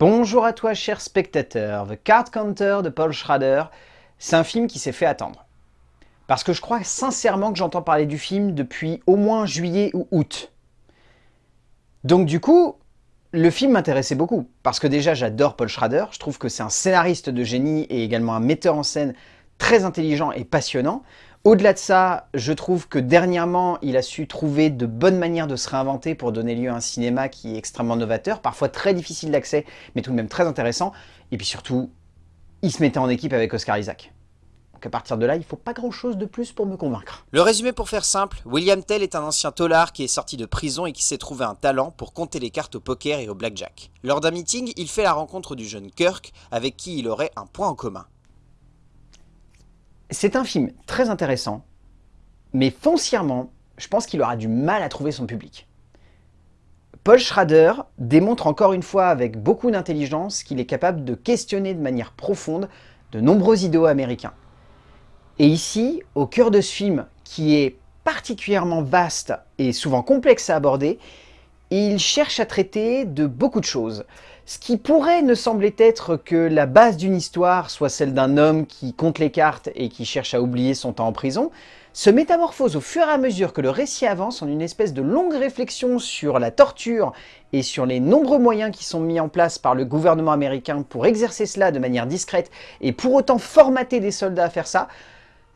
Bonjour à toi cher spectateur, The Card Counter de Paul Schrader, c'est un film qui s'est fait attendre. Parce que je crois sincèrement que j'entends parler du film depuis au moins juillet ou août. Donc du coup, le film m'intéressait beaucoup, parce que déjà j'adore Paul Schrader, je trouve que c'est un scénariste de génie et également un metteur en scène très intelligent et passionnant. Au-delà de ça, je trouve que dernièrement, il a su trouver de bonnes manières de se réinventer pour donner lieu à un cinéma qui est extrêmement novateur, parfois très difficile d'accès, mais tout de même très intéressant. Et puis surtout, il se mettait en équipe avec Oscar Isaac. Donc à partir de là, il ne faut pas grand-chose de plus pour me convaincre. Le résumé pour faire simple, William Tell est un ancien tolard qui est sorti de prison et qui s'est trouvé un talent pour compter les cartes au poker et au blackjack. Lors d'un meeting, il fait la rencontre du jeune Kirk, avec qui il aurait un point en commun. C'est un film très intéressant, mais foncièrement, je pense qu'il aura du mal à trouver son public. Paul Schrader démontre encore une fois avec beaucoup d'intelligence qu'il est capable de questionner de manière profonde de nombreux idéaux américains. Et ici, au cœur de ce film, qui est particulièrement vaste et souvent complexe à aborder, il cherche à traiter de beaucoup de choses. Ce qui pourrait ne sembler être que la base d'une histoire soit celle d'un homme qui compte les cartes et qui cherche à oublier son temps en prison, se métamorphose au fur et à mesure que le récit avance en une espèce de longue réflexion sur la torture et sur les nombreux moyens qui sont mis en place par le gouvernement américain pour exercer cela de manière discrète et pour autant formater des soldats à faire ça,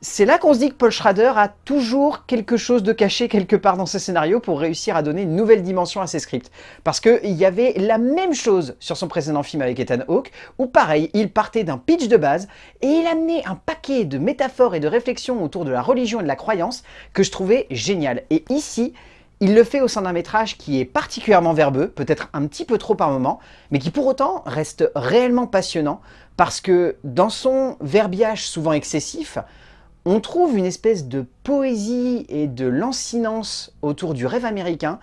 c'est là qu'on se dit que Paul Schrader a toujours quelque chose de caché quelque part dans ses scénarios pour réussir à donner une nouvelle dimension à ses scripts. Parce qu'il y avait la même chose sur son précédent film avec Ethan Hawke, où pareil, il partait d'un pitch de base et il amenait un paquet de métaphores et de réflexions autour de la religion et de la croyance que je trouvais génial. Et ici, il le fait au sein d'un métrage qui est particulièrement verbeux, peut-être un petit peu trop par moment, mais qui pour autant reste réellement passionnant parce que dans son verbiage souvent excessif, on trouve une espèce de poésie et de lancinance autour du rêve américain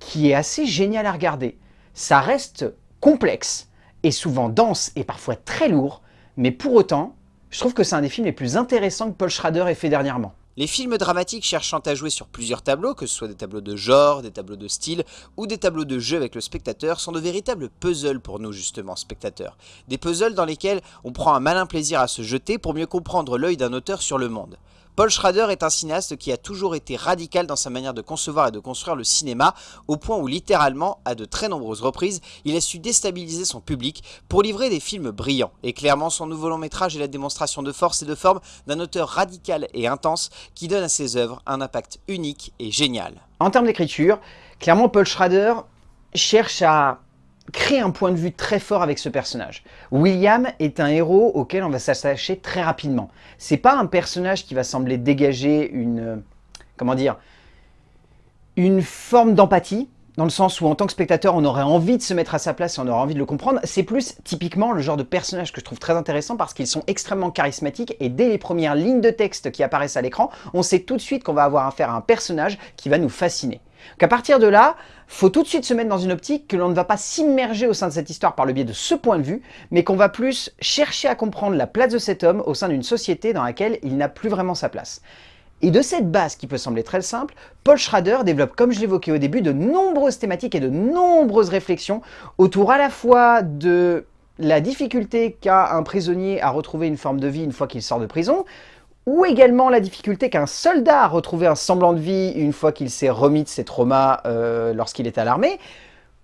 qui est assez génial à regarder. Ça reste complexe et souvent dense et parfois très lourd, mais pour autant, je trouve que c'est un des films les plus intéressants que Paul Schrader ait fait dernièrement. Les films dramatiques cherchant à jouer sur plusieurs tableaux, que ce soit des tableaux de genre, des tableaux de style ou des tableaux de jeu avec le spectateur, sont de véritables puzzles pour nous justement, spectateurs. Des puzzles dans lesquels on prend un malin plaisir à se jeter pour mieux comprendre l'œil d'un auteur sur le monde. Paul Schrader est un cinéaste qui a toujours été radical dans sa manière de concevoir et de construire le cinéma, au point où littéralement, à de très nombreuses reprises, il a su déstabiliser son public pour livrer des films brillants. Et clairement, son nouveau long métrage est la démonstration de force et de forme d'un auteur radical et intense qui donne à ses œuvres un impact unique et génial. En termes d'écriture, clairement Paul Schrader cherche à crée un point de vue très fort avec ce personnage. William est un héros auquel on va s'attacher très rapidement. C'est pas un personnage qui va sembler dégager une... comment dire une forme d'empathie, dans le sens où en tant que spectateur, on aurait envie de se mettre à sa place et on aurait envie de le comprendre. C'est plus typiquement le genre de personnage que je trouve très intéressant parce qu'ils sont extrêmement charismatiques et dès les premières lignes de texte qui apparaissent à l'écran, on sait tout de suite qu'on va avoir affaire à un personnage qui va nous fasciner. Donc partir de là, faut tout de suite se mettre dans une optique que l'on ne va pas s'immerger au sein de cette histoire par le biais de ce point de vue, mais qu'on va plus chercher à comprendre la place de cet homme au sein d'une société dans laquelle il n'a plus vraiment sa place. Et de cette base qui peut sembler très simple, Paul Schrader développe, comme je l'évoquais au début, de nombreuses thématiques et de nombreuses réflexions autour à la fois de la difficulté qu'a un prisonnier à retrouver une forme de vie une fois qu'il sort de prison, ou également la difficulté qu'un soldat a retrouvé un semblant de vie une fois qu'il s'est remis de ses traumas euh, lorsqu'il est à l'armée,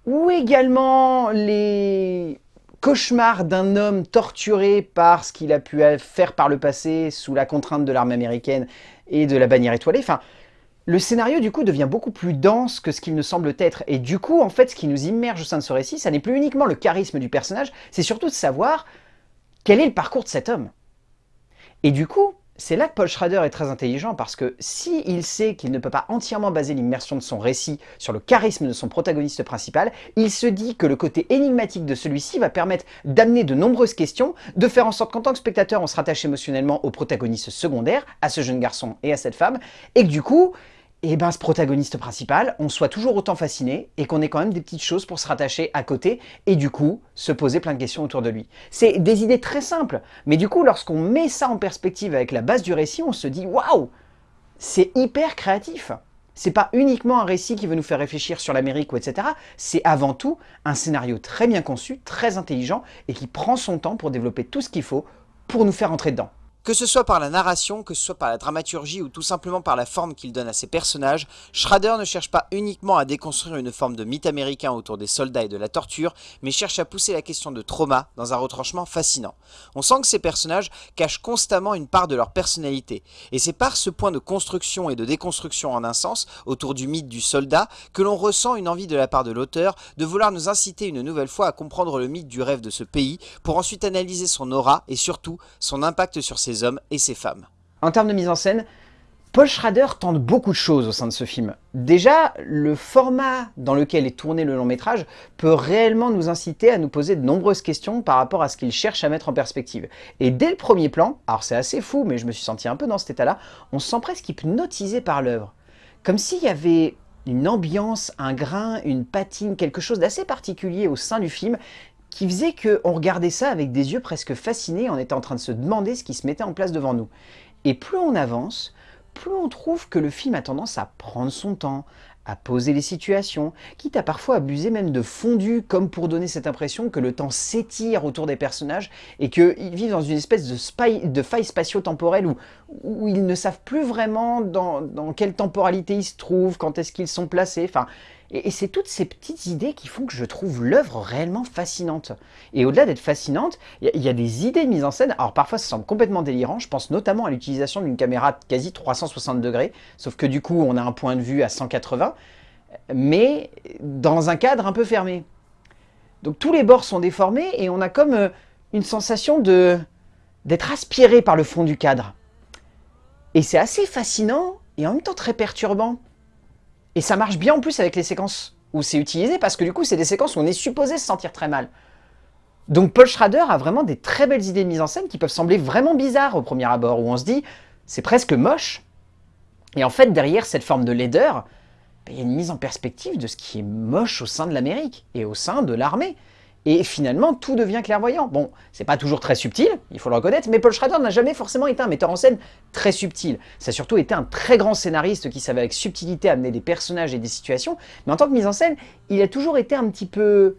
ou également les cauchemars d'un homme torturé par ce qu'il a pu faire par le passé sous la contrainte de l'armée américaine et de la bannière étoilée. Enfin, le scénario du coup devient beaucoup plus dense que ce qu'il ne semble être. Et du coup, en fait, ce qui nous immerge au sein de ce récit, ça n'est plus uniquement le charisme du personnage, c'est surtout de savoir quel est le parcours de cet homme. Et du coup, c'est là que Paul Schrader est très intelligent parce que s'il sait qu'il ne peut pas entièrement baser l'immersion de son récit sur le charisme de son protagoniste principal, il se dit que le côté énigmatique de celui-ci va permettre d'amener de nombreuses questions, de faire en sorte qu'en tant que spectateur on se rattache émotionnellement au protagoniste secondaire, à ce jeune garçon et à cette femme, et que du coup, et eh ben ce protagoniste principal, on soit toujours autant fasciné et qu'on ait quand même des petites choses pour se rattacher à côté et du coup se poser plein de questions autour de lui. C'est des idées très simples, mais du coup lorsqu'on met ça en perspective avec la base du récit, on se dit waouh, c'est hyper créatif. c'est pas uniquement un récit qui veut nous faire réfléchir sur l'Amérique ou etc. C'est avant tout un scénario très bien conçu, très intelligent et qui prend son temps pour développer tout ce qu'il faut pour nous faire entrer dedans. Que ce soit par la narration, que ce soit par la dramaturgie ou tout simplement par la forme qu'il donne à ses personnages, Schrader ne cherche pas uniquement à déconstruire une forme de mythe américain autour des soldats et de la torture, mais cherche à pousser la question de trauma dans un retranchement fascinant. On sent que ces personnages cachent constamment une part de leur personnalité, et c'est par ce point de construction et de déconstruction en un sens, autour du mythe du soldat, que l'on ressent une envie de la part de l'auteur de vouloir nous inciter une nouvelle fois à comprendre le mythe du rêve de ce pays, pour ensuite analyser son aura et surtout son impact sur ses hommes et ces femmes. En termes de mise en scène, Paul Schrader tente beaucoup de choses au sein de ce film. Déjà, le format dans lequel est tourné le long métrage peut réellement nous inciter à nous poser de nombreuses questions par rapport à ce qu'il cherche à mettre en perspective. Et dès le premier plan, alors c'est assez fou, mais je me suis senti un peu dans cet état-là, on se sent presque hypnotisé par l'œuvre. Comme s'il y avait une ambiance, un grain, une patine, quelque chose d'assez particulier au sein du film qui faisait qu'on regardait ça avec des yeux presque fascinés, on était en train de se demander ce qui se mettait en place devant nous. Et plus on avance, plus on trouve que le film a tendance à prendre son temps, à poser les situations, quitte à parfois abuser même de fondu, comme pour donner cette impression que le temps s'étire autour des personnages et qu'ils vivent dans une espèce de, faille spatio-temporelle où, où, ils ne savent plus vraiment dans, dans quelle temporalité ils se trouvent, quand est-ce qu'ils sont placés. Enfin, et, c'est toutes ces petites idées qui font que je trouve l'œuvre réellement fascinante. Et au-delà d'être fascinante, il y, a des idées de mise en scène. Alors parfois ça semble complètement délirant, je pense notamment à l'utilisation d'une caméra quasi 360 degrés, sauf que du coup on a un point de vue à 180, mais dans un cadre un peu fermé. Donc tous les bords sont déformés et on a comme euh, une sensation d'être aspiré par le fond du cadre. Et c'est assez fascinant et en même temps très perturbant. Et ça marche bien en plus avec les séquences où c'est utilisé, parce que du coup, c'est des séquences où on est supposé se sentir très mal. Donc Paul Schrader a vraiment des très belles idées de mise en scène qui peuvent sembler vraiment bizarres au premier abord, où on se dit, c'est presque moche. Et en fait, derrière cette forme de laideur, ben, il y a une mise en perspective de ce qui est moche au sein de l'Amérique et au sein de l'armée. Et finalement, tout devient clairvoyant. Bon, c'est pas toujours très subtil, il faut le reconnaître, mais Paul Schrader n'a jamais forcément été un metteur en scène très subtil. Ça a surtout été un très grand scénariste qui savait avec subtilité amener des personnages et des situations, mais en tant que mise en scène, il a toujours été un petit peu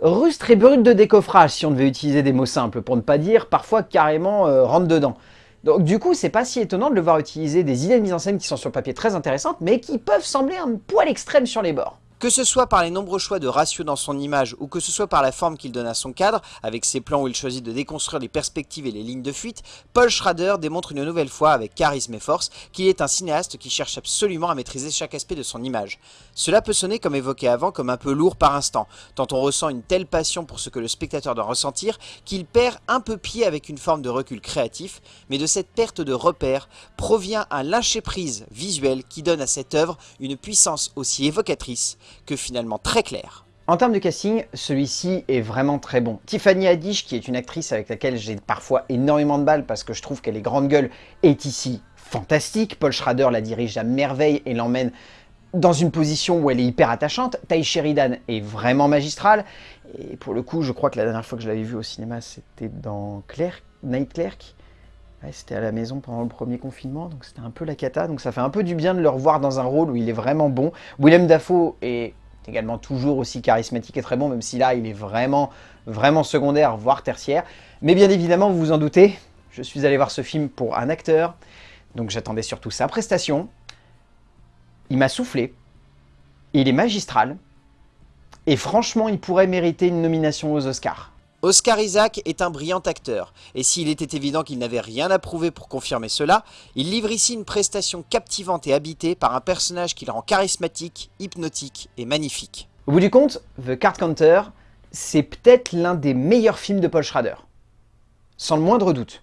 rustre et brut de décoffrage, si on devait utiliser des mots simples, pour ne pas dire parfois carrément euh, rentre dedans. Donc du coup, c'est pas si étonnant de le voir utiliser des idées de mise en scène qui sont sur le papier très intéressantes, mais qui peuvent sembler un poil extrême sur les bords. Que ce soit par les nombreux choix de ratio dans son image ou que ce soit par la forme qu'il donne à son cadre, avec ses plans où il choisit de déconstruire les perspectives et les lignes de fuite, Paul Schrader démontre une nouvelle fois avec charisme et force qu'il est un cinéaste qui cherche absolument à maîtriser chaque aspect de son image. Cela peut sonner comme évoqué avant comme un peu lourd par instant, tant on ressent une telle passion pour ce que le spectateur doit ressentir qu'il perd un peu pied avec une forme de recul créatif, mais de cette perte de repère provient un lâcher-prise visuel qui donne à cette œuvre une puissance aussi évocatrice que finalement très clair. En termes de casting, celui-ci est vraiment très bon. Tiffany Haddish, qui est une actrice avec laquelle j'ai parfois énormément de balles parce que je trouve qu'elle est grande gueule, est ici fantastique. Paul Schrader la dirige à merveille et l'emmène dans une position où elle est hyper attachante. Ty Sheridan est vraiment magistrale. Et pour le coup, je crois que la dernière fois que je l'avais vu au cinéma, c'était dans Clerk, Night Clerk. C'était à la maison pendant le premier confinement, donc c'était un peu la cata. Donc ça fait un peu du bien de le revoir dans un rôle où il est vraiment bon. Willem Dafoe est également toujours aussi charismatique et très bon, même si là, il est vraiment, vraiment secondaire, voire tertiaire. Mais bien évidemment, vous vous en doutez, je suis allé voir ce film pour un acteur, donc j'attendais surtout sa prestation. Il m'a soufflé, il est magistral, et franchement, il pourrait mériter une nomination aux Oscars. Oscar Isaac est un brillant acteur, et s'il était évident qu'il n'avait rien à prouver pour confirmer cela, il livre ici une prestation captivante et habitée par un personnage qui le rend charismatique, hypnotique et magnifique. Au bout du compte, The Card Counter, c'est peut-être l'un des meilleurs films de Paul Schrader. Sans le moindre doute.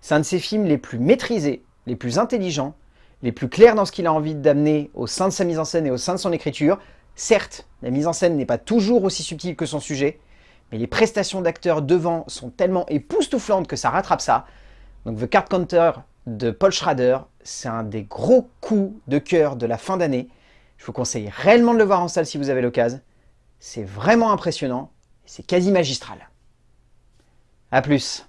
C'est un de ses films les plus maîtrisés, les plus intelligents, les plus clairs dans ce qu'il a envie d'amener au sein de sa mise en scène et au sein de son écriture. Certes, la mise en scène n'est pas toujours aussi subtile que son sujet, mais les prestations d'acteurs devant sont tellement époustouflantes que ça rattrape ça. Donc The Card Counter de Paul Schrader, c'est un des gros coups de cœur de la fin d'année. Je vous conseille réellement de le voir en salle si vous avez l'occasion. C'est vraiment impressionnant, c'est quasi magistral. A plus